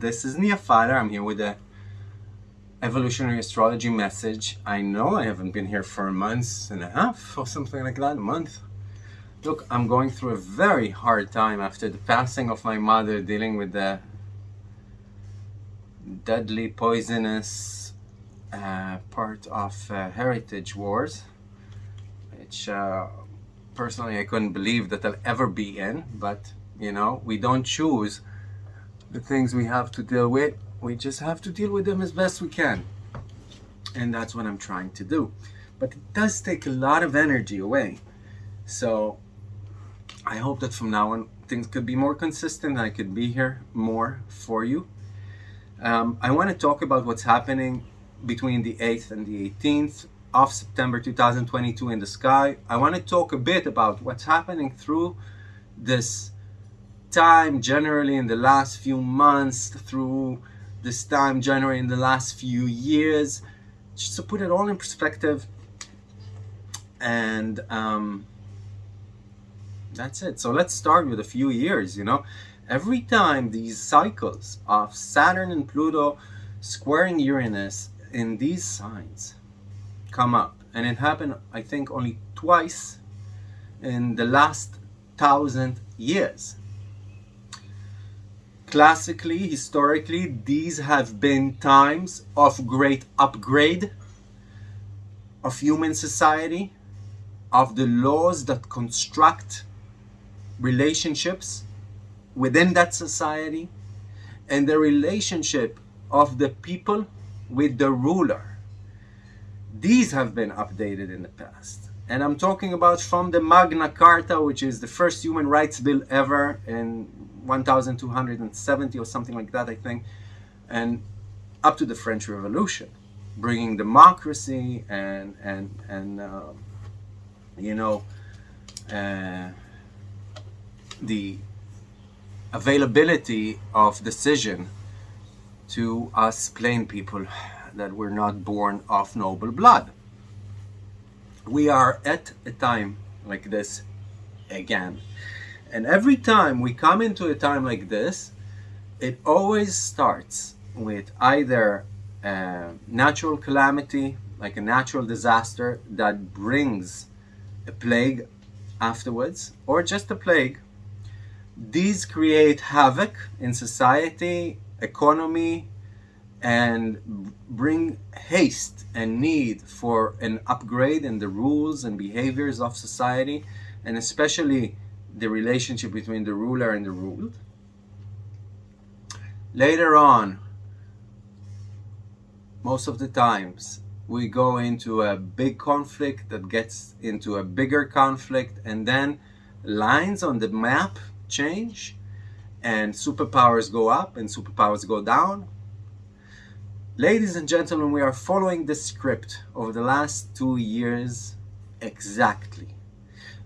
This is Nia Fowler. I'm here with a evolutionary astrology message. I know I haven't been here for a month and a half or something like that, a month. Look, I'm going through a very hard time after the passing of my mother, dealing with the deadly, poisonous uh, part of uh, heritage wars, which uh, personally I couldn't believe that I'll ever be in, but you know, we don't choose the things we have to deal with. We just have to deal with them as best we can. And that's what I'm trying to do. But it does take a lot of energy away. So I hope that from now on things could be more consistent. I could be here more for you. Um, I want to talk about what's happening between the 8th and the 18th of September 2022 in the sky. I want to talk a bit about what's happening through this time generally in the last few months through this time generally in the last few years. Just to put it all in perspective and um, that's it. So let's start with a few years you know? Every time these cycles of Saturn and Pluto squaring Uranus in these signs come up and it happened I think only twice in the last thousand years Classically, historically, these have been times of great upgrade of human society, of the laws that construct relationships within that society, and the relationship of the people with the ruler. These have been updated in the past. And I'm talking about from the Magna Carta, which is the first human rights bill ever in 1270 or something like that, I think, and up to the French Revolution, bringing democracy and and and uh, you know uh, the availability of decision to us plain people that were not born of noble blood. We are at a time like this again. And every time we come into a time like this, it always starts with either a natural calamity, like a natural disaster that brings a plague afterwards, or just a plague. These create havoc in society, economy, and bring haste and need for an upgrade in the rules and behaviors of society, and especially the relationship between the ruler and the ruled. Later on, most of the times, we go into a big conflict that gets into a bigger conflict and then lines on the map change and superpowers go up and superpowers go down. Ladies and gentlemen, we are following the script over the last two years exactly.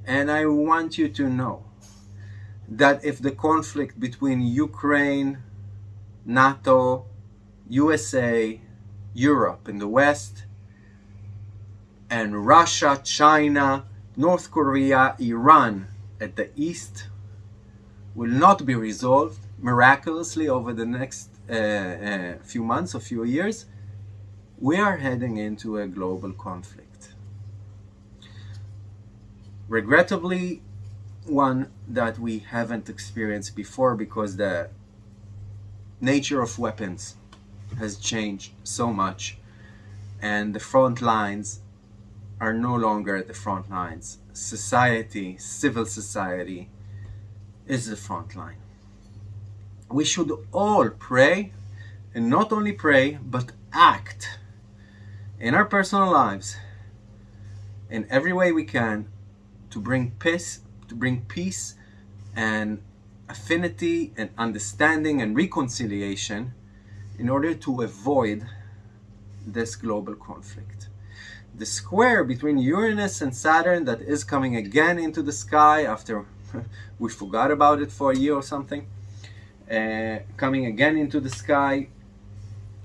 And I want you to know that if the conflict between Ukraine, NATO, USA, Europe in the West, and Russia, China, North Korea, Iran at the East will not be resolved miraculously over the next uh, uh, few months or few years, we are heading into a global conflict regrettably one that we haven't experienced before because the nature of weapons has changed so much and the front lines are no longer at the front lines. Society, civil society is the front line. We should all pray and not only pray but act in our personal lives in every way we can to bring peace, to bring peace and affinity and understanding and reconciliation in order to avoid this global conflict. The square between Uranus and Saturn that is coming again into the sky after we forgot about it for a year or something, coming again into the sky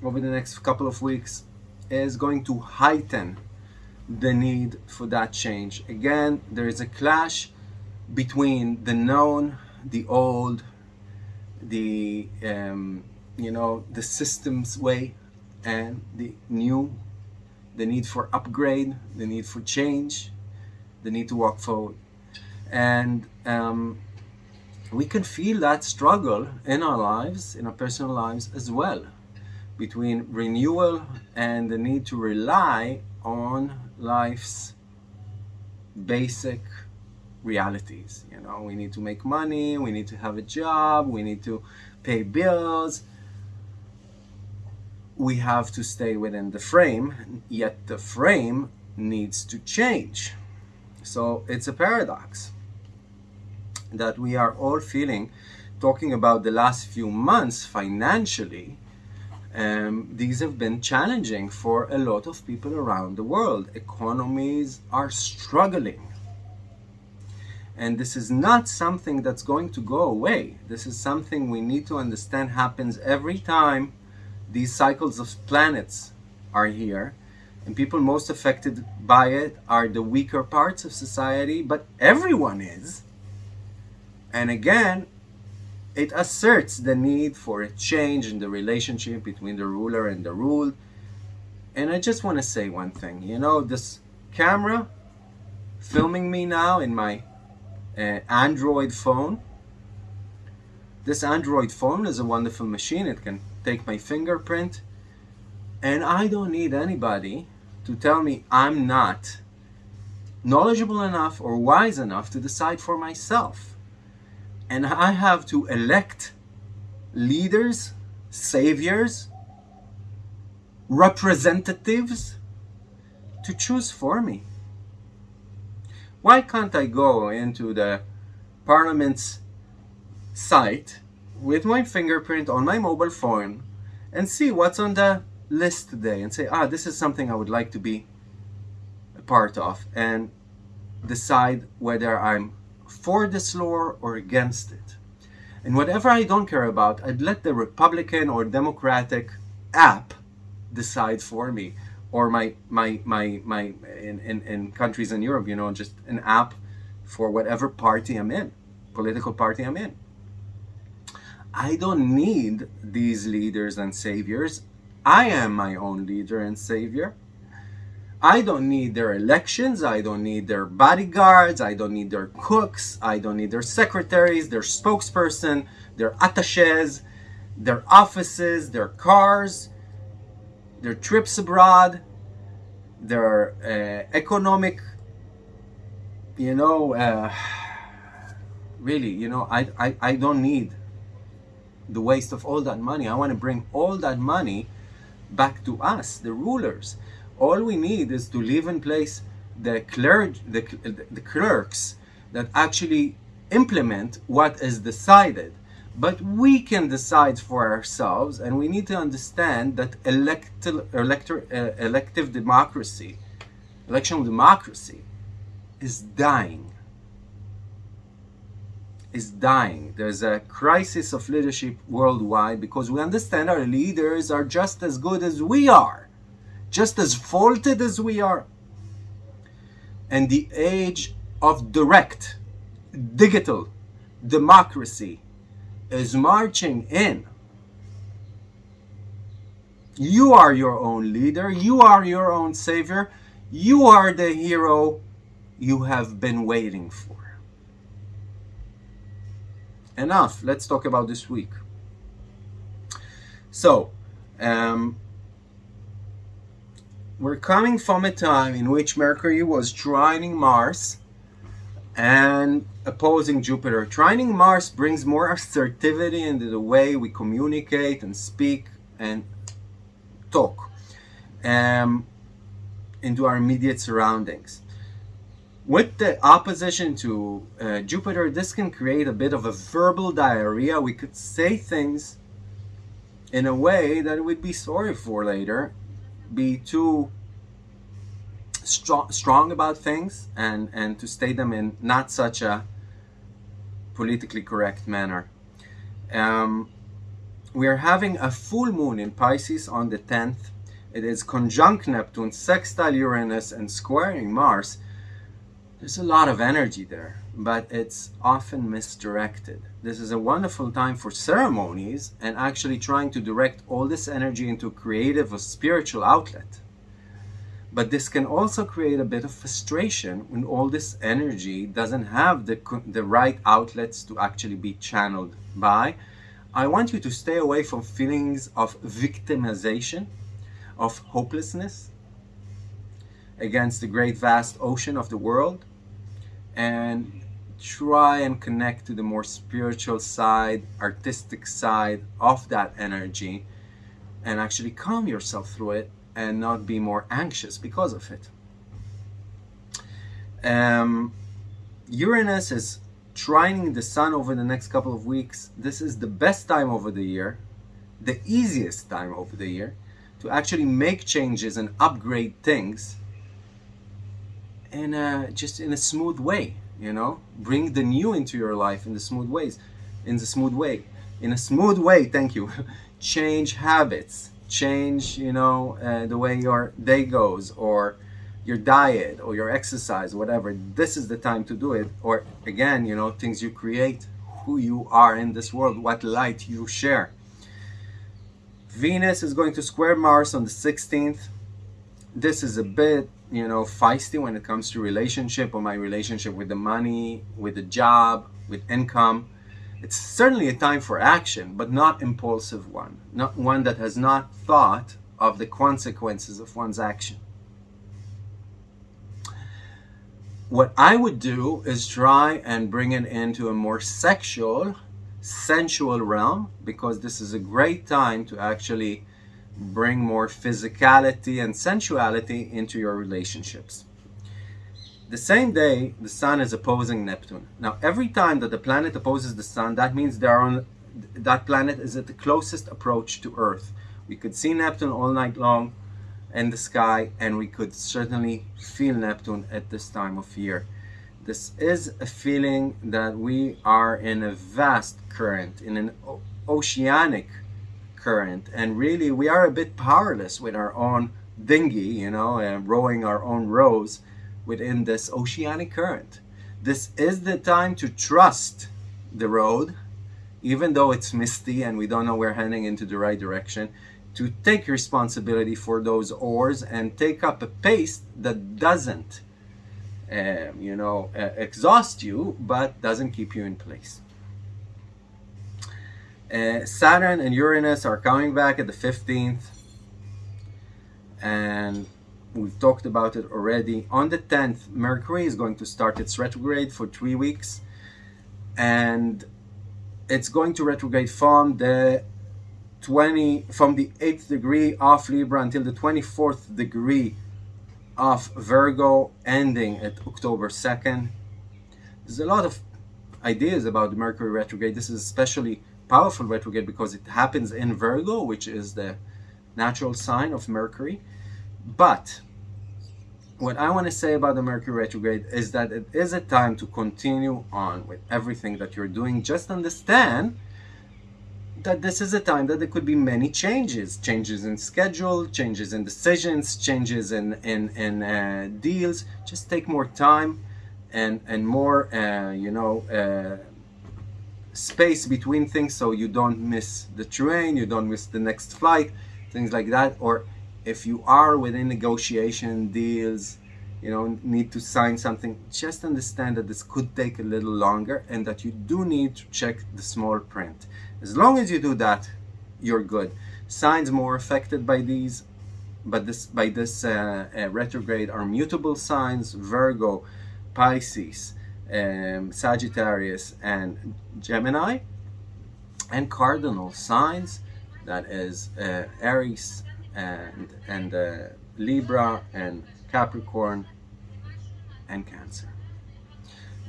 over the next couple of weeks is going to heighten the need for that change. Again, there is a clash between the known, the old, the um, you know, the systems way and the new, the need for upgrade, the need for change, the need to walk forward. And um, we can feel that struggle in our lives, in our personal lives as well, between renewal and the need to rely on life's basic realities. You know, we need to make money, we need to have a job, we need to pay bills. We have to stay within the frame, yet the frame needs to change. So it's a paradox that we are all feeling talking about the last few months financially um, these have been challenging for a lot of people around the world. Economies are struggling. And this is not something that's going to go away. This is something we need to understand happens every time these cycles of planets are here. And people most affected by it are the weaker parts of society but everyone is and again, it asserts the need for a change in the relationship between the ruler and the ruled. And I just want to say one thing. You know, this camera filming me now in my uh, Android phone. This Android phone is a wonderful machine. It can take my fingerprint. And I don't need anybody to tell me I'm not knowledgeable enough or wise enough to decide for myself and I have to elect leaders, saviors, representatives to choose for me. Why can't I go into the parliament's site with my fingerprint on my mobile phone and see what's on the list today and say, ah, this is something I would like to be a part of and decide whether I'm for this law or against it. And whatever I don't care about, I'd let the Republican or Democratic app decide for me. Or my, my, my, my in, in, in countries in Europe, you know, just an app for whatever party I'm in, political party I'm in. I don't need these leaders and saviors. I am my own leader and savior. I don't need their elections. I don't need their bodyguards. I don't need their cooks. I don't need their secretaries, their spokesperson, their attaches, their offices, their cars, their trips abroad, their uh, economic, you know, uh, really, you know, I, I, I don't need the waste of all that money. I want to bring all that money back to us, the rulers all we need is to leave in place the, the, the clerks that actually implement what is decided. But we can decide for ourselves, and we need to understand that elect uh, elective democracy, electional democracy, is dying. Is dying. There's a crisis of leadership worldwide because we understand our leaders are just as good as we are just as faulted as we are. And the age of direct, digital democracy is marching in. You are your own leader. You are your own savior. You are the hero you have been waiting for. Enough. Let's talk about this week. So, um, we're coming from a time in which Mercury was trining Mars and opposing Jupiter. Trining Mars brings more assertivity into the way we communicate and speak and talk um, into our immediate surroundings. With the opposition to uh, Jupiter, this can create a bit of a verbal diarrhea. We could say things in a way that we'd be sorry for later be too strong, strong about things and, and to state them in not such a politically correct manner. Um, we are having a full moon in Pisces on the 10th. It is conjunct Neptune, sextile Uranus, and squaring Mars. There's a lot of energy there, but it's often misdirected. this is a wonderful time for ceremonies and actually trying to direct all this energy into creative or spiritual outlet. But this can also create a bit of frustration when all this energy doesn't have the, the right outlets to actually be channeled by. I want you to stay away from feelings of victimization, of hopelessness against the great vast ocean of the world and try and connect to the more spiritual side, artistic side of that energy and actually calm yourself through it and not be more anxious because of it. Um, Uranus is trining the sun over the next couple of weeks. This is the best time over the year, the easiest time over the year to actually make changes and upgrade things in a, just in a smooth way you know? Bring the new into your life in the smooth ways in the smooth way in a smooth way thank you. Change habits. Change you know uh, the way your day goes or your diet or your exercise whatever. This is the time to do it. Or again you know things you create who you are in this world what light you share. Venus is going to square mars on the 16th this is a bit you know feisty when it comes to relationship or my relationship with the money with the job with income. It's certainly a time for action but not impulsive one. Not one that has not thought of the consequences of one's action. What I would do is try and bring it into a more sexual sensual realm because this is a great time to actually bring more physicality and sensuality into your relationships. The same day, the Sun is opposing Neptune. Now, every time that the planet opposes the Sun, that means they on, that planet is at the closest approach to Earth. We could see Neptune all night long in the sky, and we could certainly feel Neptune at this time of year. This is a feeling that we are in a vast current, in an oceanic current. And really we are a bit powerless with our own dinghy you know and rowing our own rows within this oceanic current. This is the time to trust the road even though it's misty and we don't know we're heading into the right direction to take responsibility for those oars and take up a pace that doesn't um, you know uh, exhaust you but doesn't keep you in place uh, Saturn and Uranus are coming back at the 15th and we've talked about it already. On the 10th, Mercury is going to start its retrograde for three weeks and it's going to retrograde from the 20 from the 8th degree of Libra until the 24th degree of Virgo ending at October 2nd. There's a lot of ideas about Mercury retrograde. This is especially powerful retrograde because it happens in Virgo, which is the natural sign of Mercury. But what I want to say about the Mercury retrograde is that it is a time to continue on with everything that you're doing. Just understand that this is a time that there could be many changes changes in schedule changes in decisions changes in in, in uh, deals just take more time and and more uh, you know uh, space between things so you don't miss the train, you don't miss the next flight, things like that. Or if you are within negotiation deals, you know, need to sign something, just understand that this could take a little longer and that you do need to check the small print. As long as you do that, you're good. Signs more affected by these, but this by this uh, uh, retrograde are mutable signs, Virgo, Pisces, um, Sagittarius and Gemini and cardinal signs that is uh, Aries and, and uh, Libra and Capricorn and Cancer.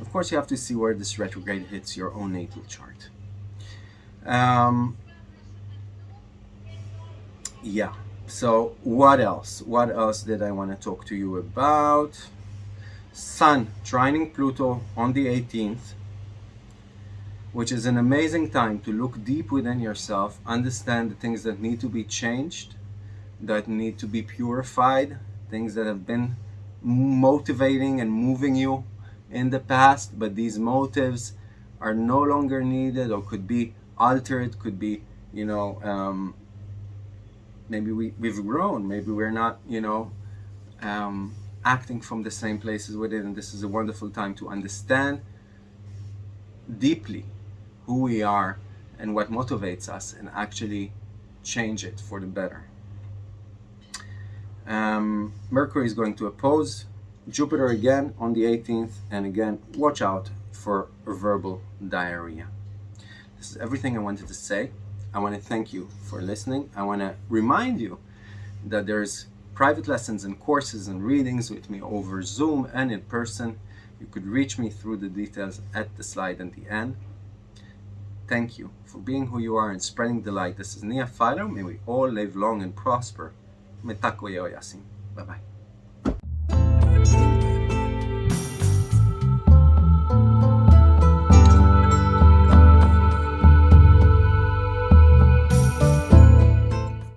Of course, you have to see where this retrograde hits your own natal chart. Um, yeah, so what else? What else did I want to talk to you about? Sun trining Pluto on the 18th, which is an amazing time to look deep within yourself, understand the things that need to be changed, that need to be purified, things that have been motivating and moving you in the past, but these motives are no longer needed or could be altered, could be, you know, um, maybe we, we've grown, maybe we're not, you know, um, acting from the same places within. And this is a wonderful time to understand deeply who we are and what motivates us and actually change it for the better. Um, Mercury is going to oppose Jupiter again on the 18th and again watch out for verbal diarrhea. This is everything I wanted to say. I want to thank you for listening. I want to remind you that there's private lessons and courses and readings with me over Zoom and in person. You could reach me through the details at the slide at the end. Thank you for being who you are and spreading the light. This is Nia Philo. May we all live long and prosper. Mitakuye Oyasin. Bye-bye.